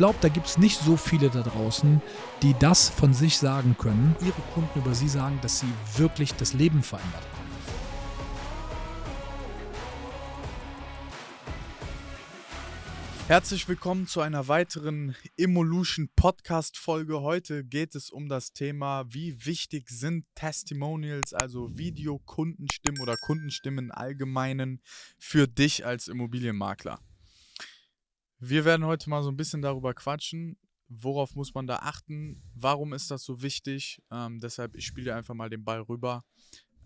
glaube, da gibt es nicht so viele da draußen, die das von sich sagen können, ihre Kunden über sie sagen, dass sie wirklich das Leben verändert haben. Herzlich willkommen zu einer weiteren Evolution Podcast Folge. Heute geht es um das Thema, wie wichtig sind Testimonials, also Videokundenstimmen oder Kundenstimmen im Allgemeinen für dich als Immobilienmakler. Wir werden heute mal so ein bisschen darüber quatschen, worauf muss man da achten, warum ist das so wichtig. Ähm, deshalb, ich spiele einfach mal den Ball rüber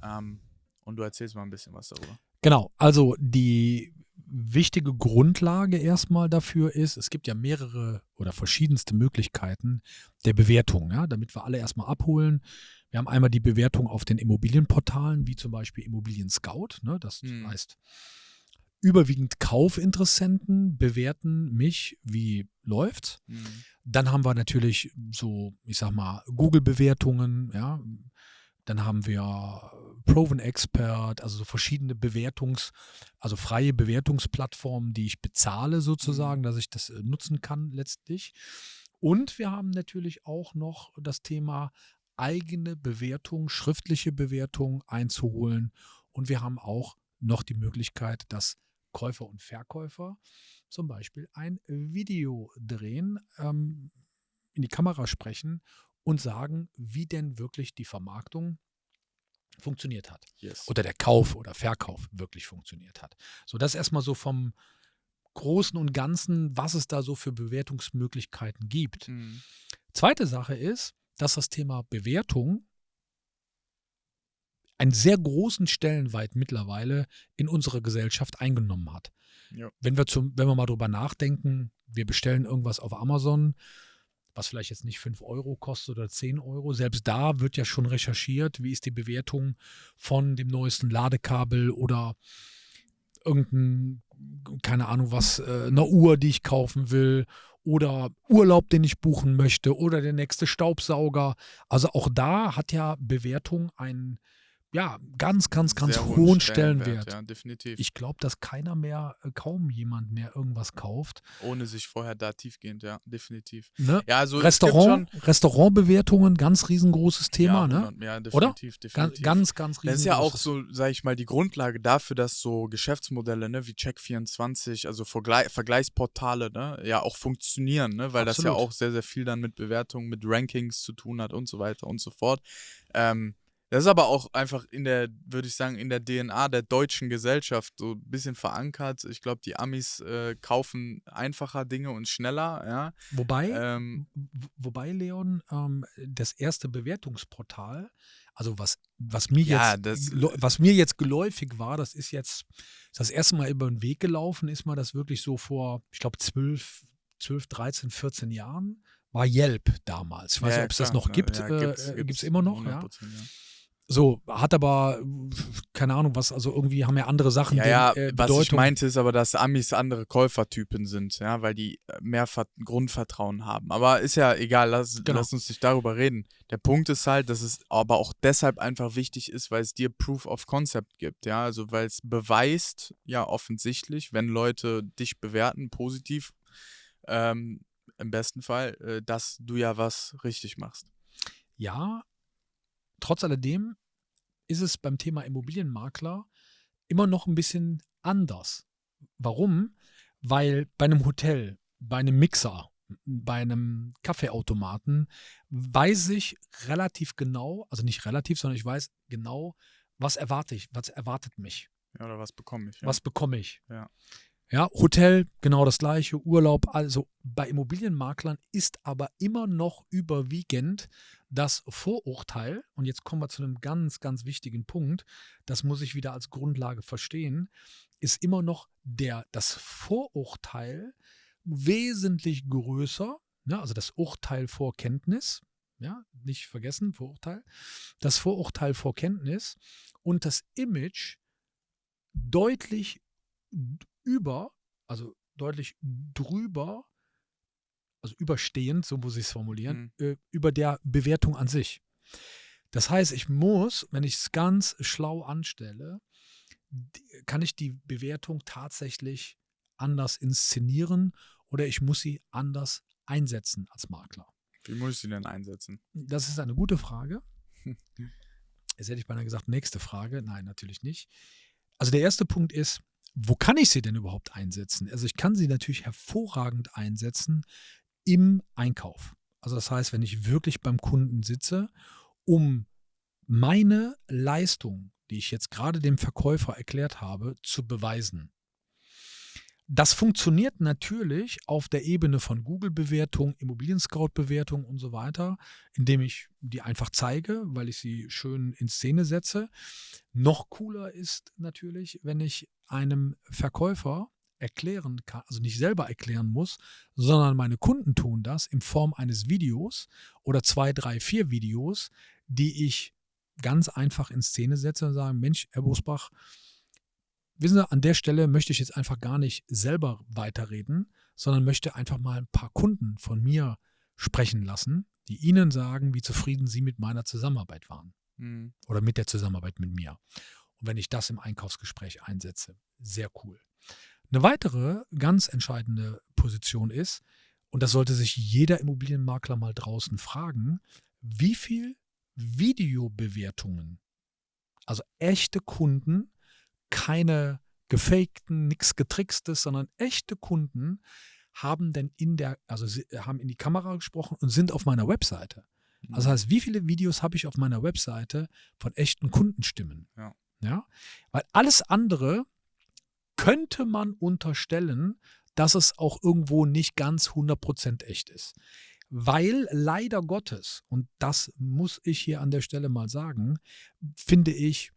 ähm, und du erzählst mal ein bisschen was darüber. Genau, also die wichtige Grundlage erstmal dafür ist, es gibt ja mehrere oder verschiedenste Möglichkeiten der Bewertung, ja, damit wir alle erstmal abholen. Wir haben einmal die Bewertung auf den Immobilienportalen, wie zum Beispiel Immobilien Scout. Ne, das hm. heißt, überwiegend Kaufinteressenten bewerten mich, wie läuft's. Mhm. Dann haben wir natürlich so, ich sag mal, Google-Bewertungen, ja. Dann haben wir Proven Expert, also so verschiedene Bewertungs-, also freie Bewertungsplattformen, die ich bezahle sozusagen, mhm. dass ich das äh, nutzen kann letztlich. Und wir haben natürlich auch noch das Thema eigene Bewertung, schriftliche Bewertung einzuholen. Und wir haben auch noch die Möglichkeit, dass Käufer und Verkäufer zum Beispiel ein Video drehen, ähm, in die Kamera sprechen und sagen, wie denn wirklich die Vermarktung funktioniert hat. Yes. Oder der Kauf oder Verkauf wirklich funktioniert hat. So, das erstmal so vom Großen und Ganzen, was es da so für Bewertungsmöglichkeiten gibt. Mhm. Zweite Sache ist, dass das Thema Bewertung einen sehr großen Stellenwert mittlerweile in unserer Gesellschaft eingenommen hat. Ja. Wenn, wir zum, wenn wir mal drüber nachdenken, wir bestellen irgendwas auf Amazon, was vielleicht jetzt nicht 5 Euro kostet oder 10 Euro. Selbst da wird ja schon recherchiert, wie ist die Bewertung von dem neuesten Ladekabel oder irgendein, keine Ahnung was, äh, eine Uhr, die ich kaufen will oder Urlaub, den ich buchen möchte oder der nächste Staubsauger. Also auch da hat ja Bewertung einen ja, ganz, ganz, ganz Sehr hohen Stellenwert. Ja, definitiv. Ich glaube, dass keiner mehr, äh, kaum jemand mehr irgendwas kauft. Ohne sich vorher da tiefgehend, ja, definitiv. Ne? Ja, also Restaurant, Restaurantbewertungen, ganz riesengroßes Thema, ja, ne? Ja, definitiv, Oder? definitiv. Ganz, ganz, ganz riesengroßes. Das ist ja auch so, sage ich mal, die Grundlage dafür, dass so Geschäftsmodelle, ne, wie Check24, also Vergleich, Vergleichsportale, ne, ja auch funktionieren, ne, weil Absolut. das ja auch sehr, sehr viel dann mit Bewertungen, mit Rankings zu tun hat und so weiter und so fort. Ähm, das ist aber auch einfach in der, würde ich sagen, in der DNA der deutschen Gesellschaft so ein bisschen verankert. Ich glaube, die Amis äh, kaufen einfacher Dinge und schneller, ja. Wobei, ähm, wobei Leon, ähm, das erste Bewertungsportal, also was, was, mir ja, jetzt, das, was mir jetzt geläufig war, das ist jetzt das erste Mal über den Weg gelaufen, ist mal das wirklich so vor, ich glaube, 12, 12, 13, 14 Jahren, war Yelp damals. Ich weiß nicht, ja, ob es das noch gibt. Ja, gibt es äh, immer noch, ja. So, hat aber, keine Ahnung, was, also irgendwie haben ja andere Sachen. Ja, ja, äh, was ich meinte ist aber, dass Amis andere Käufertypen sind, ja, weil die äh, mehr Ver Grundvertrauen haben. Aber ist ja egal, lass, genau. lass uns nicht darüber reden. Der Punkt ist halt, dass es aber auch deshalb einfach wichtig ist, weil es dir Proof of Concept gibt, ja, also weil es beweist, ja, offensichtlich, wenn Leute dich bewerten, positiv, ähm, im besten Fall, äh, dass du ja was richtig machst. Ja, Trotz alledem ist es beim Thema Immobilienmakler immer noch ein bisschen anders. Warum? Weil bei einem Hotel, bei einem Mixer, bei einem Kaffeeautomaten weiß ich relativ genau, also nicht relativ, sondern ich weiß genau, was erwarte ich, was erwartet mich. Ja, oder was bekomme ich. Ja. Was bekomme ich. Ja. Ja, Hotel, genau das gleiche, Urlaub, also bei Immobilienmaklern ist aber immer noch überwiegend das Vorurteil, und jetzt kommen wir zu einem ganz, ganz wichtigen Punkt, das muss ich wieder als Grundlage verstehen, ist immer noch der, das Vorurteil wesentlich größer, ja, also das Urteil vor Kenntnis, ja, nicht vergessen, Vorurteil, das Vorurteil vor Kenntnis und das Image deutlich über, also deutlich drüber, also überstehend, so muss ich es formulieren, mhm. äh, über der Bewertung an sich. Das heißt, ich muss, wenn ich es ganz schlau anstelle, kann ich die Bewertung tatsächlich anders inszenieren oder ich muss sie anders einsetzen als Makler? Wie muss ich sie denn einsetzen? Das ist eine gute Frage. Jetzt hätte ich beinahe gesagt, nächste Frage. Nein, natürlich nicht. Also der erste Punkt ist, wo kann ich sie denn überhaupt einsetzen? Also ich kann sie natürlich hervorragend einsetzen im Einkauf. Also das heißt, wenn ich wirklich beim Kunden sitze, um meine Leistung, die ich jetzt gerade dem Verkäufer erklärt habe, zu beweisen. Das funktioniert natürlich auf der Ebene von Google-Bewertung, Immobilien-Scout-Bewertung und so weiter, indem ich die einfach zeige, weil ich sie schön in Szene setze. Noch cooler ist natürlich, wenn ich einem Verkäufer erklären kann, also nicht selber erklären muss, sondern meine Kunden tun das in Form eines Videos oder zwei, drei, vier Videos, die ich ganz einfach in Szene setze und sage, Mensch, Herr Bosbach, wissen Sie, an der Stelle möchte ich jetzt einfach gar nicht selber weiterreden, sondern möchte einfach mal ein paar Kunden von mir sprechen lassen, die Ihnen sagen, wie zufrieden Sie mit meiner Zusammenarbeit waren mhm. oder mit der Zusammenarbeit mit mir. Und wenn ich das im Einkaufsgespräch einsetze, sehr cool. Eine weitere ganz entscheidende Position ist, und das sollte sich jeder Immobilienmakler mal draußen fragen, wie viel Videobewertungen, also echte Kunden, keine gefakten, nichts getrickstes, sondern echte Kunden haben denn in der, also haben in die Kamera gesprochen und sind auf meiner Webseite. Also heißt, wie viele Videos habe ich auf meiner Webseite von echten Kundenstimmen? Ja. ja. Weil alles andere könnte man unterstellen, dass es auch irgendwo nicht ganz 100% echt ist. Weil leider Gottes, und das muss ich hier an der Stelle mal sagen, finde ich,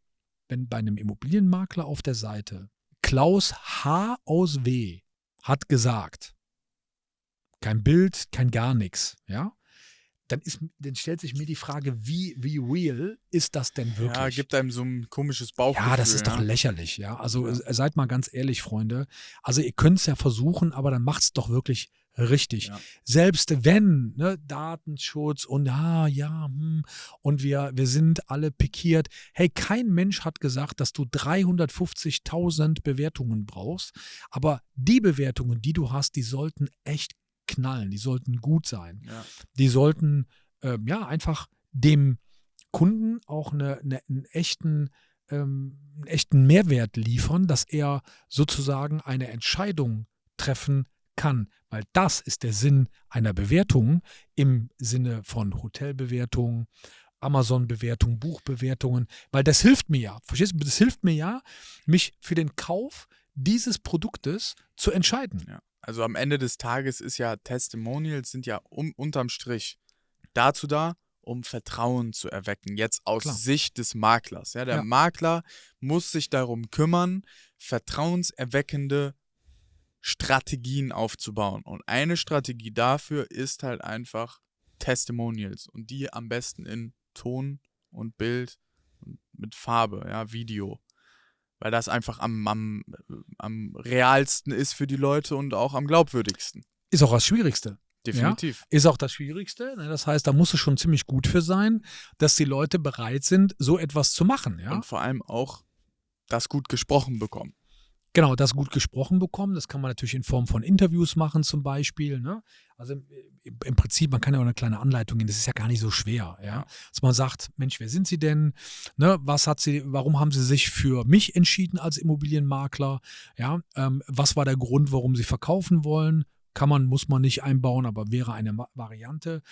wenn bei einem Immobilienmakler auf der Seite Klaus H. aus W. hat gesagt, kein Bild, kein gar nichts, ja, dann, ist, dann stellt sich mir die Frage, wie, wie real ist das denn wirklich? Ja, gibt einem so ein komisches Bauchgefühl. Ja, das ist ja. doch lächerlich, ja. Also ja. seid mal ganz ehrlich, Freunde. Also ihr könnt es ja versuchen, aber dann macht es doch wirklich richtig. Ja. Selbst wenn, ne, Datenschutz und ah, ja, hm, und wir, wir sind alle pikiert. Hey, kein Mensch hat gesagt, dass du 350.000 Bewertungen brauchst, aber die Bewertungen, die du hast, die sollten echt knallen, die sollten gut sein. Ja. Die sollten ähm, ja einfach dem Kunden auch eine, eine, einen echten ähm, einen echten Mehrwert liefern, dass er sozusagen eine Entscheidung treffen kann, weil das ist der Sinn einer Bewertung im Sinne von Hotelbewertung, Amazon-Bewertung, Buchbewertungen, weil das hilft mir ja. Verstehst du? Das hilft mir ja, mich für den Kauf dieses Produktes zu entscheiden. Ja. Also am Ende des Tages ist ja Testimonials sind ja um, unterm Strich dazu da, um Vertrauen zu erwecken, jetzt aus Klar. Sicht des Maklers. Ja, der ja. Makler muss sich darum kümmern, vertrauenserweckende Strategien aufzubauen. Und eine Strategie dafür ist halt einfach Testimonials und die am besten in Ton und Bild und mit Farbe, ja, Video weil das einfach am, am, am realsten ist für die Leute und auch am glaubwürdigsten. Ist auch das Schwierigste. Definitiv. Ja, ist auch das Schwierigste. Ne? Das heißt, da muss es schon ziemlich gut für sein, dass die Leute bereit sind, so etwas zu machen. Ja? Und vor allem auch das gut gesprochen bekommen. Genau, das gut gesprochen bekommen. Das kann man natürlich in Form von Interviews machen, zum Beispiel. Ne? Also im, im, Prinzip, man kann ja auch eine kleine Anleitung geben. Das ist ja gar nicht so schwer, ja. Dass man sagt, Mensch, wer sind Sie denn? Ne? Was hat Sie, warum haben Sie sich für mich entschieden als Immobilienmakler? Ja, ähm, was war der Grund, warum Sie verkaufen wollen? Kann man, muss man nicht einbauen, aber wäre eine Variante.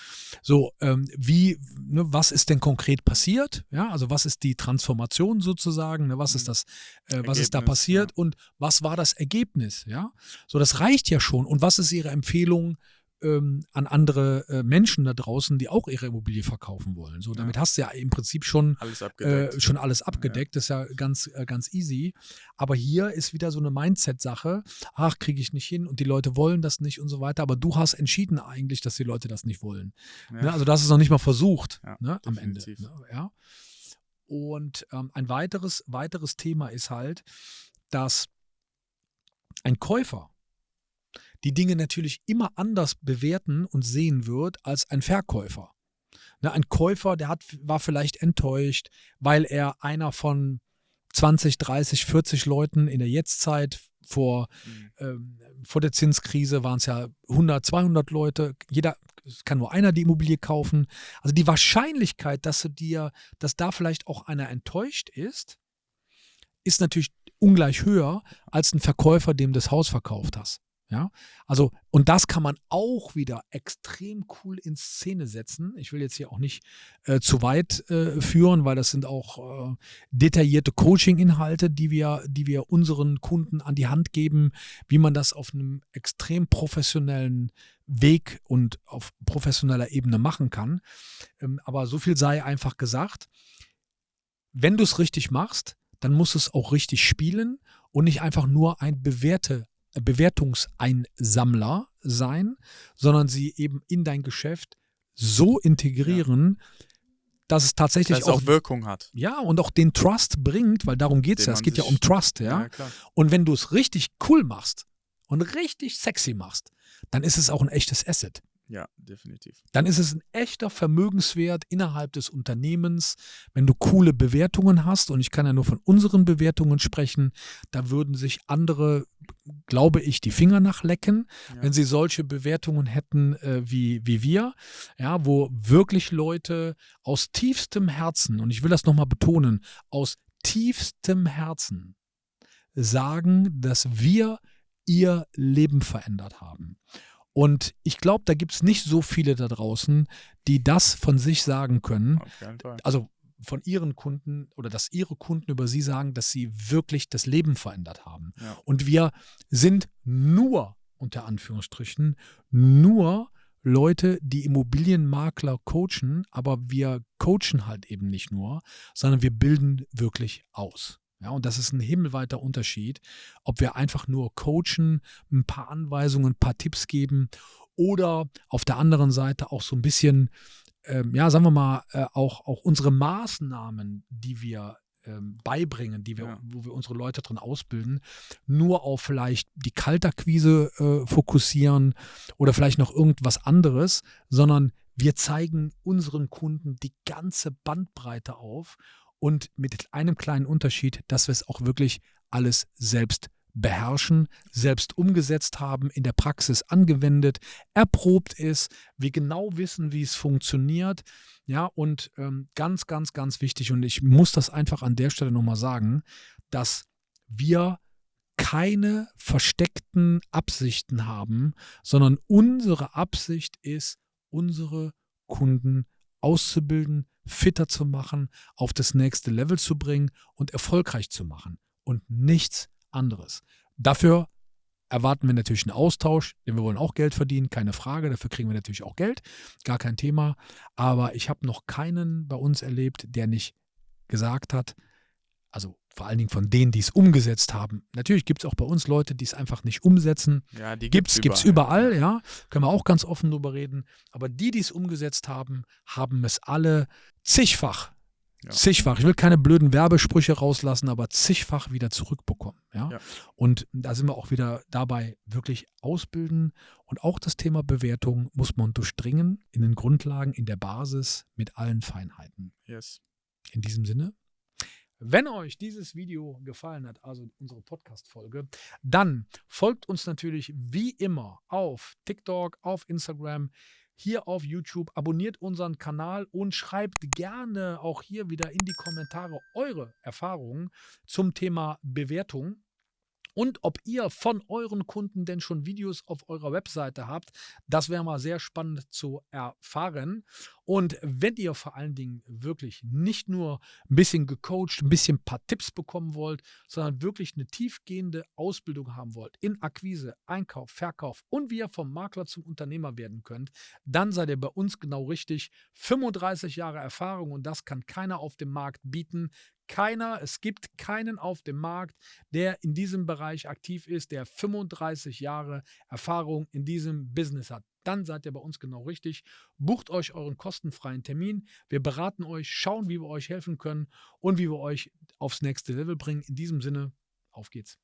So, ähm, wie, ne, was ist denn konkret passiert? Ja, also was ist die Transformation sozusagen? Ne, was ist mhm. das, äh, was ist da passiert ja. und was war das Ergebnis? Ja, so, das reicht ja schon. Und was ist Ihre Empfehlung? Ähm, an andere äh, Menschen da draußen, die auch ihre Immobilie verkaufen wollen. So, damit ja. hast du ja im Prinzip schon alles abgedeckt. Äh, schon alles abgedeckt. Ja. Das ist ja ganz, äh, ganz easy. Aber hier ist wieder so eine Mindset-Sache. Ach, kriege ich nicht hin und die Leute wollen das nicht und so weiter. Aber du hast entschieden eigentlich, dass die Leute das nicht wollen. Ja. Ne? Also, das ist noch nicht mal versucht ne? am Ende. Ne? Ja. Und ähm, ein weiteres, weiteres Thema ist halt, dass ein Käufer die Dinge natürlich immer anders bewerten und sehen wird als ein Verkäufer. Ne, ein Käufer, der hat, war vielleicht enttäuscht, weil er einer von 20, 30, 40 Leuten in der Jetztzeit. Vor, Mhm. ähm, vor der Zinskrise waren es ja 100, 200 Leute. Jeder es kann nur einer die Immobilie kaufen. Also die Wahrscheinlichkeit, dass du dir, dass da vielleicht auch einer enttäuscht ist, ist natürlich ungleich höher als ein Verkäufer, dem du das Haus verkauft hast. Ja, also, und das kann man auch wieder extrem cool in Szene setzen. Ich will jetzt hier auch nicht äh, zu weit äh, führen, weil das sind auch äh, detaillierte Coaching-Inhalte, die wir, die wir unseren Kunden an die Hand geben, wie man das auf einem extrem professionellen Weg und auf professioneller Ebene machen kann. Ähm, aber so viel sei einfach gesagt. Wenn du es richtig machst, dann muss es auch richtig spielen und nicht einfach nur ein bewährte Bewertungseinsammler sein, sondern sie eben in dein Geschäft so integrieren, dass es tatsächlich Dass es auch, auch Wirkung hat. ja und auch den Trust bringt, weil darum geht es ja. Es geht ja um Trust, ja. klar. Und wenn du es richtig cool machst und richtig sexy machst, dann ist es auch ein echtes Asset. Ja, definitiv. Dann ist es ein echter Vermögenswert innerhalb des Unternehmens, wenn du coole Bewertungen hast. Und ich kann ja nur von unseren Bewertungen sprechen. Da würden sich andere, glaube ich, die Finger nachlecken, Ja. wenn sie solche Bewertungen hätten äh, wie, wie wir. Ja, wo wirklich Leute aus tiefstem Herzen, und ich will das nochmal betonen, aus tiefstem Herzen sagen, dass wir ihr Leben verändert haben. Und ich glaube, da gibt es nicht so viele da draußen, die das von sich sagen können. Also von ihren Kunden oder dass ihre Kunden über sie sagen, dass sie wirklich das Leben verändert haben. Ja. Und wir sind nur, unter Anführungsstrichen, nur Leute, die Immobilienmakler coachen, aber wir coachen halt eben nicht nur, sondern wir bilden wirklich aus. Ja, und das ist ein himmelweiter Unterschied, ob wir einfach nur coachen, ein paar Anweisungen, ein paar Tipps geben oder auf der anderen Seite auch so ein bisschen, ähm, ja, sagen wir mal, äh, auch, auch unsere Maßnahmen, die wir ähm, beibringen, die wir, Ja. wo wir unsere Leute drin ausbilden, nur auf vielleicht die Kaltakquise äh, fokussieren oder vielleicht noch irgendwas anderes, sondern wir zeigen unseren Kunden die ganze Bandbreite auf und mit einem kleinen Unterschied, dass wir es auch wirklich alles selbst beherrschen, selbst umgesetzt haben, in der Praxis angewendet, erprobt ist, wir genau wissen, wie es funktioniert. Ja, und ähm, ganz, ganz, ganz wichtig, und ich muss das einfach an der Stelle nochmal sagen, dass wir keine versteckten Absichten haben, sondern unsere Absicht ist, unsere Kunden auszubilden, fitter zu machen, auf das nächste Level zu bringen und erfolgreich zu machen und nichts anderes. Dafür erwarten wir natürlich einen Austausch, denn wir wollen auch Geld verdienen, keine Frage. Dafür kriegen wir natürlich auch Geld, gar kein Thema. Aber ich habe noch keinen bei uns erlebt, der nicht gesagt hat, also vor allen Dingen von denen, die es umgesetzt haben. Natürlich gibt es auch bei uns Leute, die es einfach nicht umsetzen. Ja, die Gibt's, gibt's überall, ja. Können wir auch ganz offen drüber reden. Aber die, die es umgesetzt haben, haben es alle zigfach, Ja. zigfach. Ich will keine blöden Werbesprüche rauslassen, aber zigfach wieder zurückbekommen, ja. Ja. Und da sind wir auch wieder dabei, wirklich ausbilden. Und auch das Thema Bewertung muss man durchdringen in den Grundlagen, in der Basis mit allen Feinheiten. Yes. In diesem Sinne, wenn euch dieses Video gefallen hat, also unsere Podcast-Folge, dann folgt uns natürlich wie immer auf TikTok, auf Instagram, hier auf YouTube, abonniert unseren Kanal und schreibt gerne auch hier wieder in die Kommentare eure Erfahrungen zum Thema Bewertung. Und ob ihr von euren Kunden denn schon Videos auf eurer Webseite habt, das wäre mal sehr spannend zu erfahren. Und wenn ihr vor allen Dingen wirklich nicht nur ein bisschen gecoacht, ein bisschen ein paar Tipps bekommen wollt, sondern wirklich eine tiefgehende Ausbildung haben wollt in Akquise, Einkauf, Verkauf und wie ihr vom Makler zum Unternehmer werden könnt, dann seid ihr bei uns genau richtig. 35 Jahre Erfahrung und das kann keiner auf dem Markt bieten. Keiner, es gibt keinen auf dem Markt, der in diesem Bereich aktiv ist, der 35 Jahre Erfahrung in diesem Business hat. Dann seid ihr bei uns genau richtig. Bucht euch euren kostenfreien Termin. Wir beraten euch, schauen, wie wir euch helfen können und wie wir euch aufs nächste Level bringen. In diesem Sinne, auf geht's.